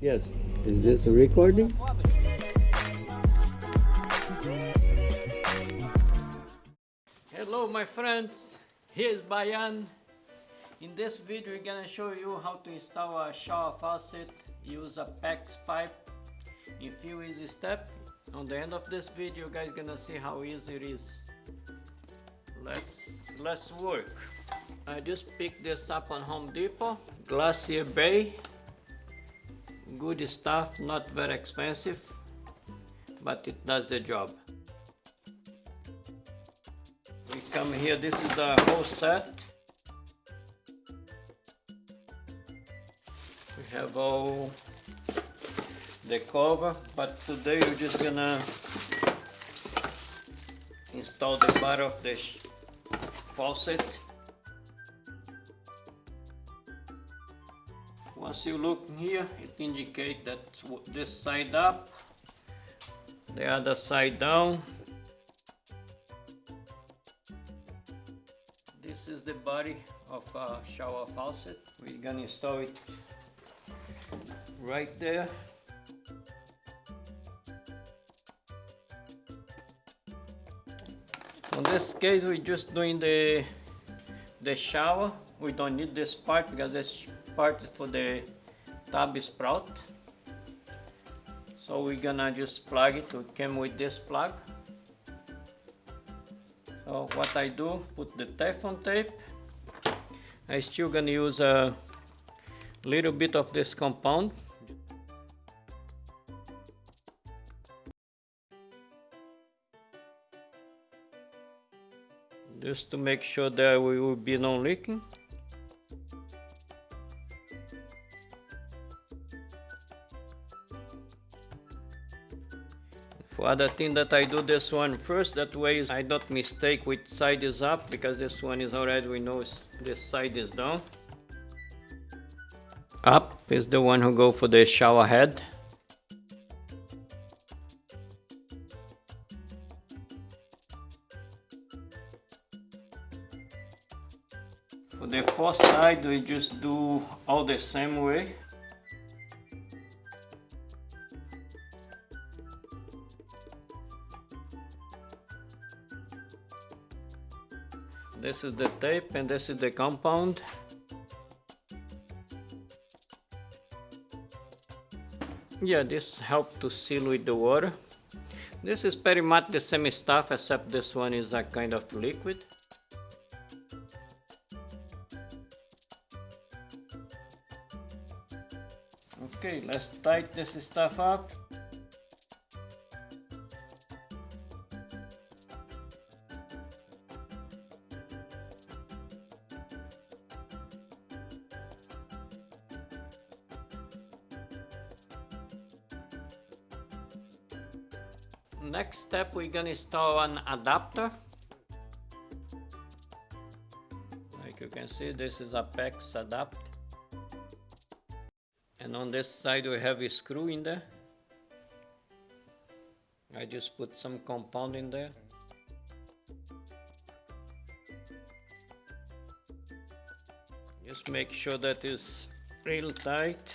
Yes. Is this a recording? Hello my friends, here's Bayan. In this video we're gonna show you how to install a shower faucet, use a PEX pipe in few easy steps. On the end of this video guys gonna see how easy it is. Let's, let's work. I just picked this up on Home Depot, Glacier Bay. Good stuff, not very expensive, but it does the job. We come here, this is the whole set. We have all the cover, but today we're just gonna install the part of the faucet. Once you look here, it indicates that this side up, the other side down. This is the body of a shower faucet. We're gonna install it right there. In this case, we're just doing the the shower. We don't need this part because this part is for the tub sprout. So we're gonna just plug it. It came with this plug. So what I do, put the Teflon tape. I still gonna use a little bit of this compound just to make sure that we will be non other thing that I do this one first that way I don't mistake which side is up because this one is already we know this side is down up is the one who go for the shower head For the fourth side we just do all the same way. This is the tape and this is the compound. Yeah, this helps to seal with the water. This is pretty much the same stuff except this one is a kind of liquid. Okay, let's tighten this stuff up. Step we're gonna install an adapter. Like you can see this is a PEX adapter and on this side we have a screw in there. I just put some compound in there. Just make sure that is real tight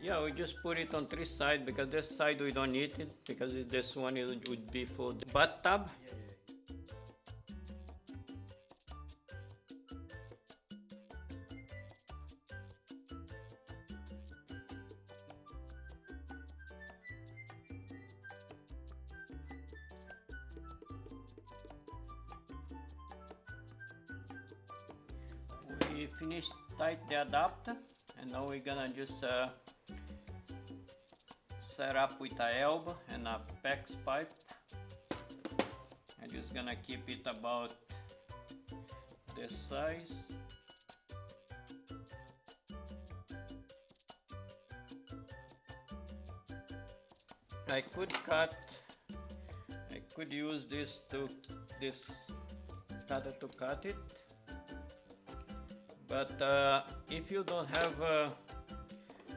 yeah we just put it on three sides because this side we don't need it because this one it would be for the bathtub. We finished tight the adapter and now we're gonna just uh, set up with a elbow and a PEX pipe I'm just gonna keep it about this size. I could cut I could use this to this cutter to cut it. But uh, if you don't have a,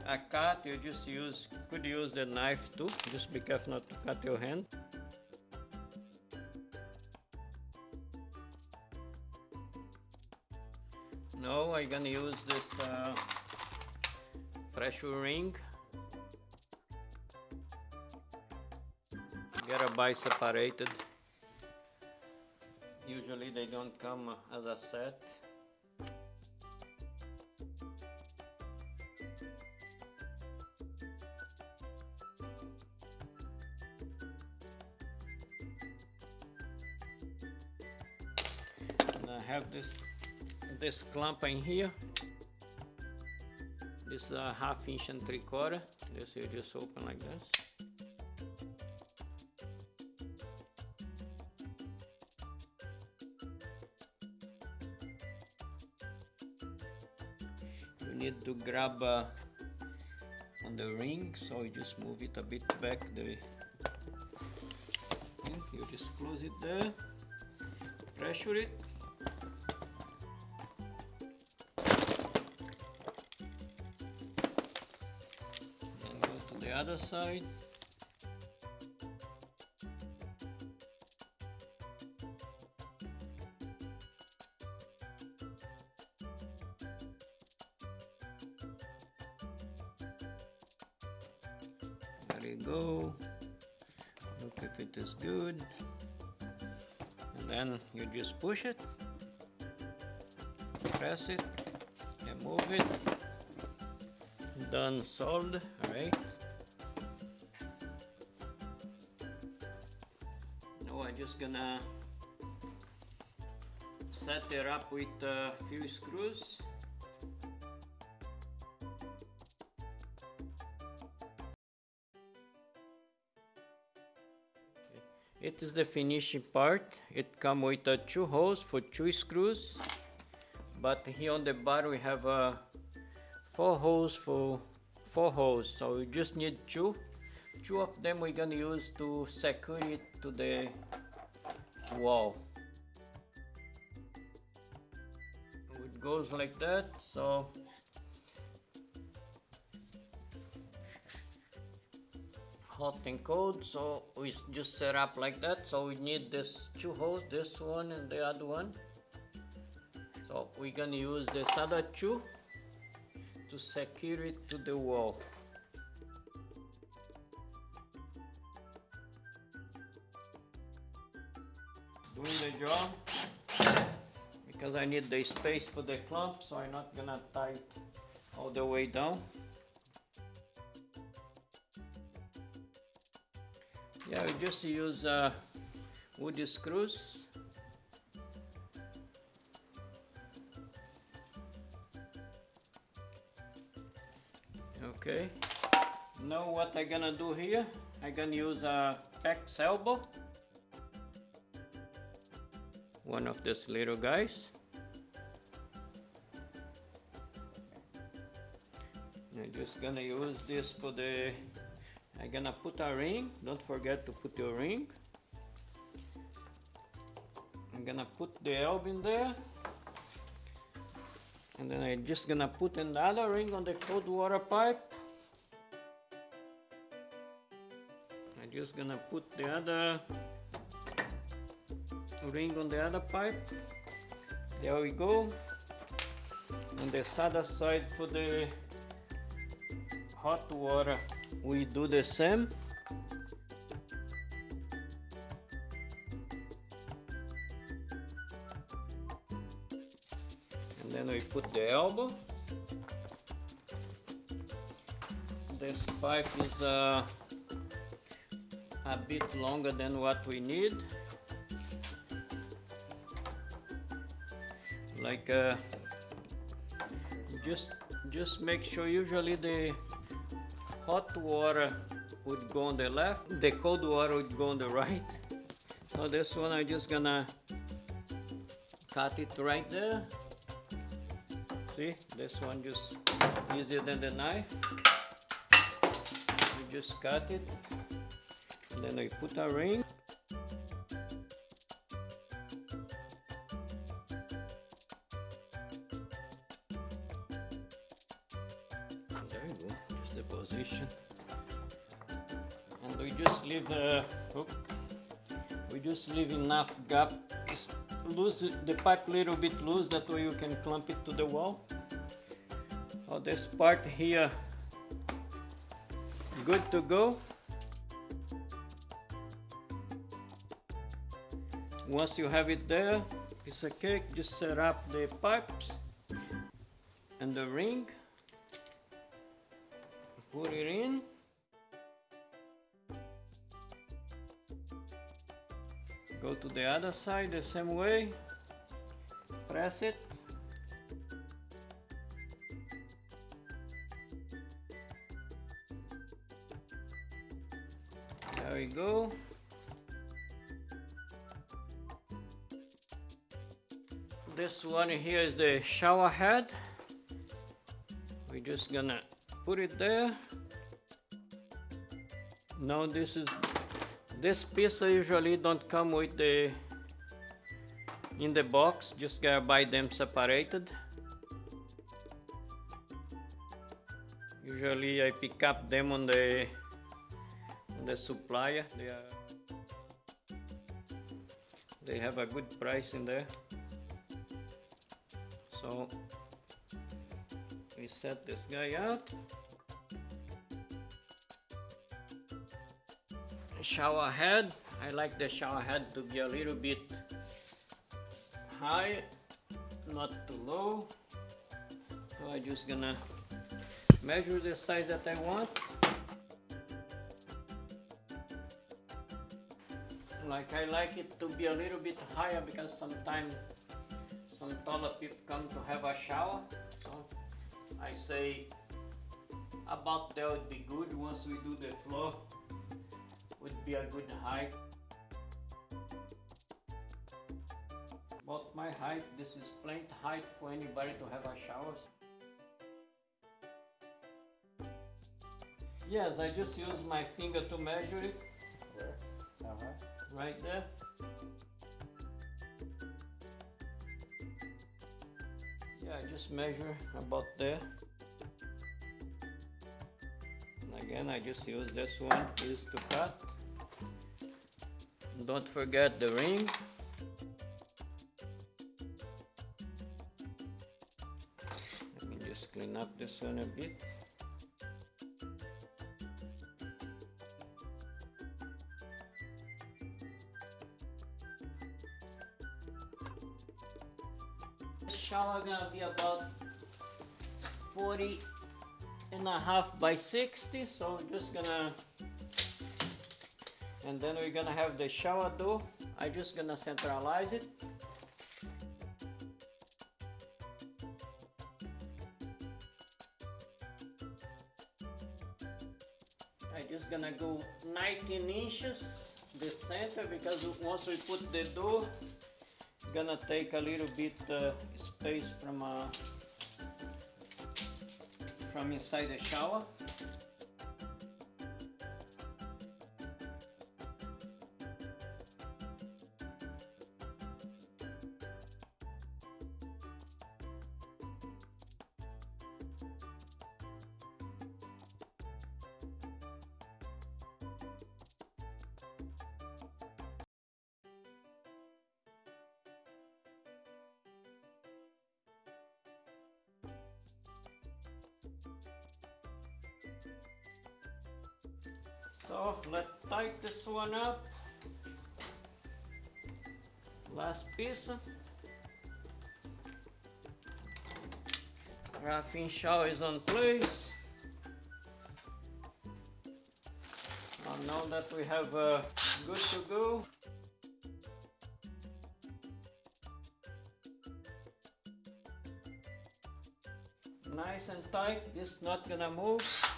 a cut you just use could use the knife too. Just be careful not to cut your hand. Now I'm gonna use this uh, pressure ring. Gotta buy separated. Usually they don't come as a set. Have this this clamp in here. This is a half inch and three quarter. This you just open like this. You need to grab uh, on the ring so you just move it a bit back the you just close it there. Pressure it the other side There you go. Look if it is good. And then you just push it, press it, and move it. Done solved, alright. I'm just gonna set it up with a few screws. It is the finishing part. It come with uh, two holes for two screws. But here on the bar we have uh, four holes for four holes. So we just need two. Two of them we're gonna use to secure it to the wall. It goes like that. So hot and cold so we just set up like that so we need this two holes this one and the other one so we're gonna use this other two to secure it to the wall I need the space for the clamp so I'm not gonna tie it all the way down Yeah, we just use uh, wood screws. Okay. Now what I'm gonna do here? I'm gonna use a PEX elbow. One of these little guys. I'm just gonna use this for the I'm gonna put a ring, don't forget to put your ring. I'm gonna put the elbow in there. And then I'm just gonna put another ring on the cold water pipe. I'm just gonna put the other ring on the other pipe. There we go. On the other side for the hot water. We do the same. And then we put the elbow. This pipe is uh, a bit longer than what we need. Like uh, just just make sure usually the hot water would go on the left, the cold water would go on the right. So this one I'm just gonna cut it right there. See, this one just easier than the knife. You just cut it, and then I put a ring. And we just leave, the oop, we just leave enough gap, loose the pipe a little bit loose that way you can clamp it to the wall. Oh, this part here good to go. Once you have it there piece of cake just set up the pipes and the ring put it in. Go to the other side the same way. Press it. There we go. This one here is the shower head. We're just gonna put it there. Now this is this piece usually don't come with the in the box just gotta buy them separated. Usually I pick up them on the on the supplier. They are they have a good price in there. So we set this guy up. Shower head. I like the shower head to be a little bit high not too low. So I'm just gonna measure the size that I want. Like I like it to be a little bit higher because sometimes some taller people come to have a shower I say about that would be good once we do the floor would be a good height about my height this is plenty height for anybody to have a shower yes I just use my finger to measure it Where? How high? right there I just measure about there. And again I just use this one is to cut. Don't forget the ring. Let me just clean up this one a bit shower gonna be about 40 and a half by 60 so we're just gonna and then we're gonna have the shower door. I just gonna centralize it. I just gonna go 19 inches the center because once we put the door gonna take a little bit uh, space from uh, from inside the shower one up. Last piece. Graphene shower is on place. now that we have uh, good to go. Nice and tight, this is not gonna move.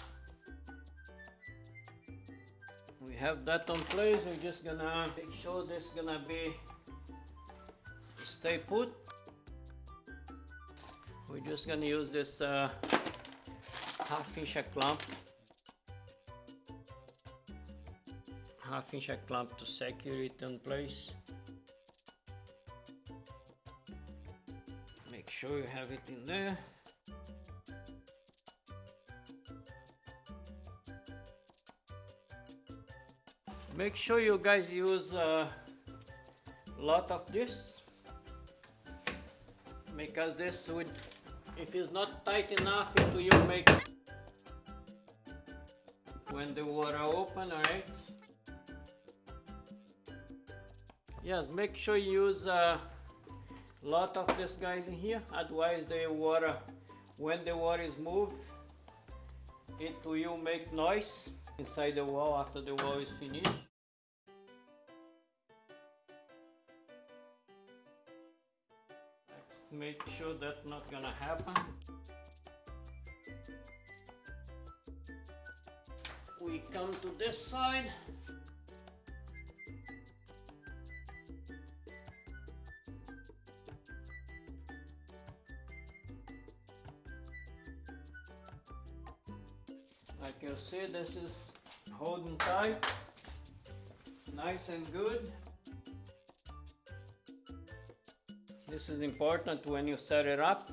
Have that on place, we're just gonna make sure this is gonna be stay put. We're just gonna use this uh, half inch clamp half inch clamp to secure it in place. Make sure you have it in there. Make sure you guys use a lot of this. Because this would if it's not tight enough it will make when the water open alright? Yes make sure you use a lot of this guys in here. Otherwise the water when the water is moved it will make noise inside the wall after the wall is finished make sure that's not gonna happen. We come to this side. Like you see this is holding tight. Nice and good is important when you set it up.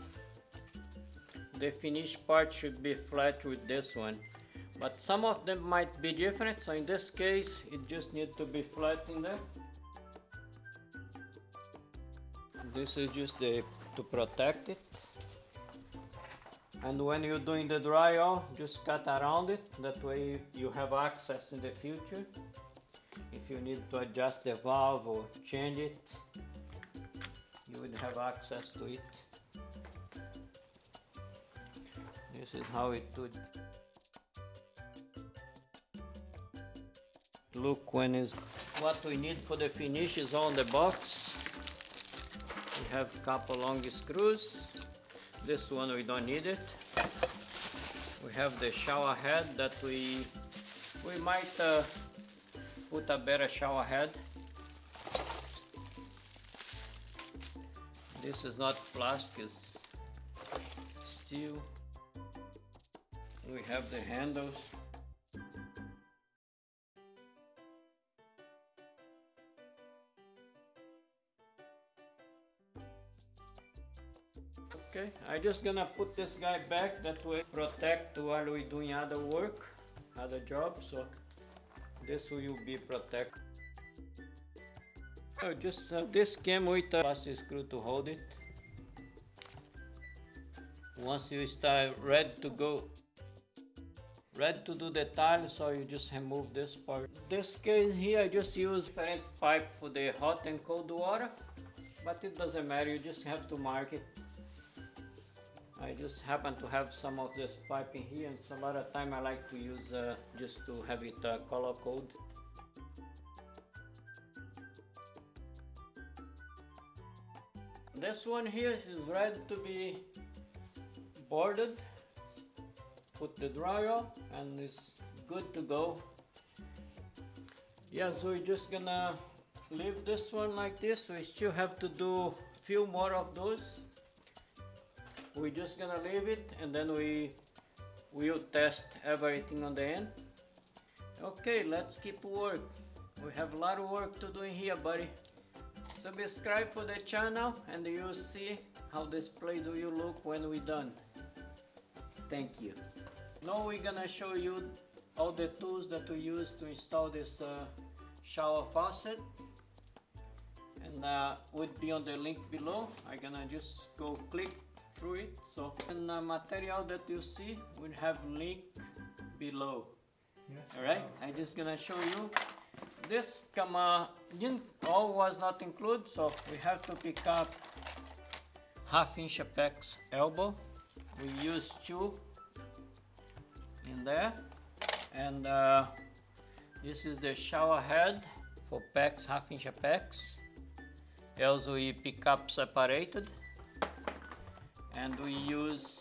The finished part should be flat with this one. But some of them might be different so in this case it just needs to be flat in there. This is just the to protect it. And when you're doing the drywall just cut around it. That way you have access in the future. If you need to adjust the valve or change it would have access to it. This is how it would look when is what we need for the finish is on the box. We have a couple long screws. This one we don't need it. We have the shower head that we we might uh, put a better shower head this is not plastic it's steel we have the handles Okay, I just gonna put this guy back that way protect while we doing other work, other jobs. So this will be protect. So just uh, this came with a plastic screw to hold it. Once you start ready to go, ready to do the tile, so you just remove this part. This case here, I just use different pipe for the hot and cold water, but it doesn't matter. You just have to mark it. I just happen to have some of this pipe in here and some other time I like to use uh, just to have it uh, color code. This one here is ready to be boarded. Put the dryer and it's good to go. Yeah, so we're just gonna leave this one like this. We still have to do a few more of those we're just gonna leave it and then we will test everything on the end okay let's keep work we have a lot of work to do in here buddy subscribe for the channel and you'll see how this place will look when we're done. Thank you. Now we're gonna show you all the tools that we use to install this uh, shower faucet. And uh, would be on the link below. I'm gonna just go click through it. So in the material that you see we have link below. Yes. all right? I'm just gonna show you this come uh, didn't all was not included so we have to pick up half inch a PEX elbow. We use two in there. And uh, this is the shower head for PEX half inch a PEX. Also we pick up separated. And we use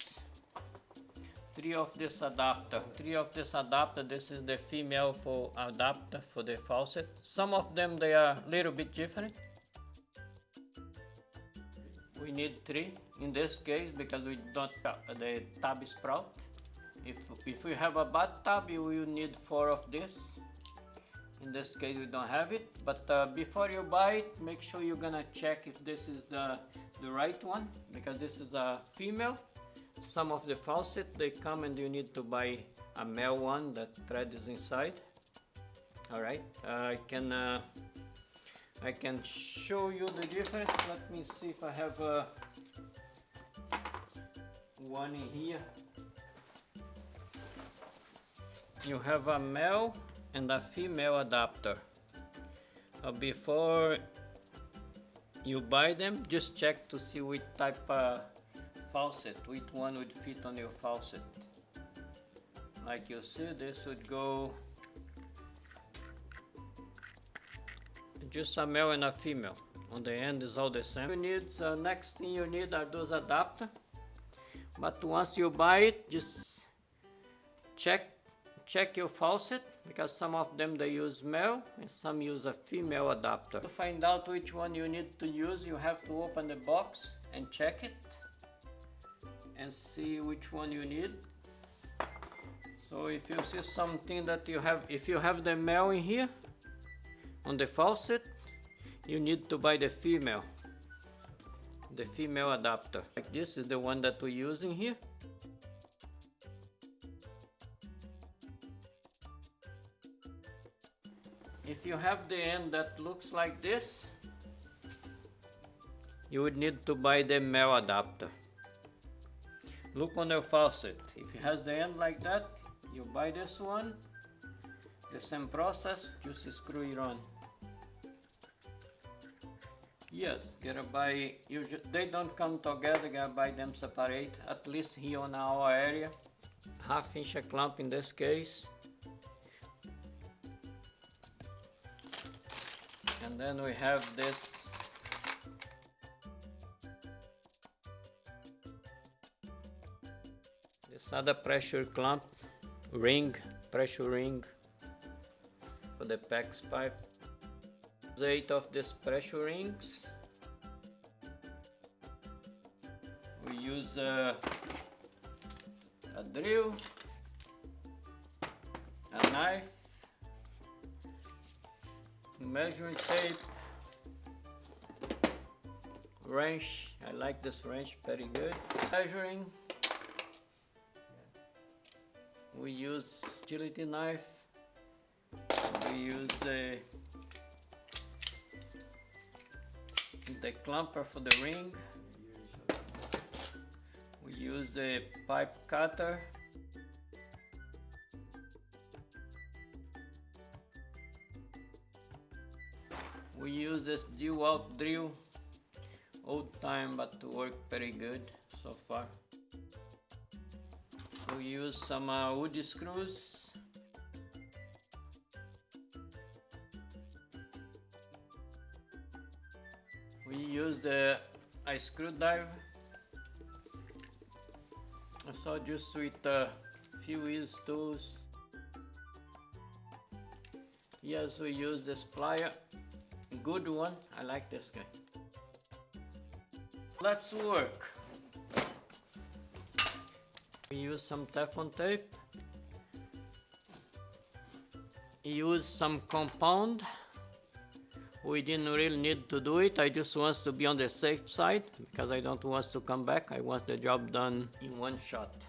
three of this adapter. Three of this adapter this is the female for adapter for the faucet. Some of them they are a little bit different. We need three in this case because we don't the tub sprout. If if we have a bathtub you will need four of this. In this case we don't have it but uh, before you buy it make sure you're gonna check if this is the the right one because this is a female some of the faucet they come and you need to buy a male one that thread is inside all right uh, I can uh, I can show you the difference let me see if I have a one in here. You have a male and a female adapter. Uh, before you buy them, just check to see which type of faucet, which one would fit on your faucet. Like you see, this would go just a male and a female. On the end is all the same. You need, uh, next thing you need are those adapter. But once you buy it, just check check your faucet because some of them they use male and some use a female adapter. To find out which one you need to use, you have to open the box and check it and see which one you need. So if you see something that you have, if you have the male in here on the faucet, you need to buy the female, the female adapter. Like this is the one that we're using here. If you have the end that looks like this, you would need to buy the male adapter. Look on the faucet. If it has the end like that, you buy this one. The same process, just screw it on. Yes, gotta buy, usually, they don't come together, gotta buy them separate, at least here on our area. Half inch clamp in this case. And then we have this this other pressure clamp ring, pressure ring for the PEX pipe. Eight of these pressure rings. We use a drill, a knife, measuring tape, wrench. I like this wrench very good. Measuring. We use utility knife. We use the the clamper for the ring. We use the pipe cutter. We use this dual drill, old time but to work very good so far. We use some uh, wood screws. We use the a screwdriver. So just with a few tools. Yes, we use this plier good one. I like this guy. Let's work. We use some Teflon tape. Use some compound. We didn't really need to do it. I just want to be on the safe side because I don't want to come back. I want the job done in one shot.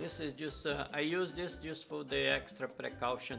This is just, uh, I use this just for the extra precaution.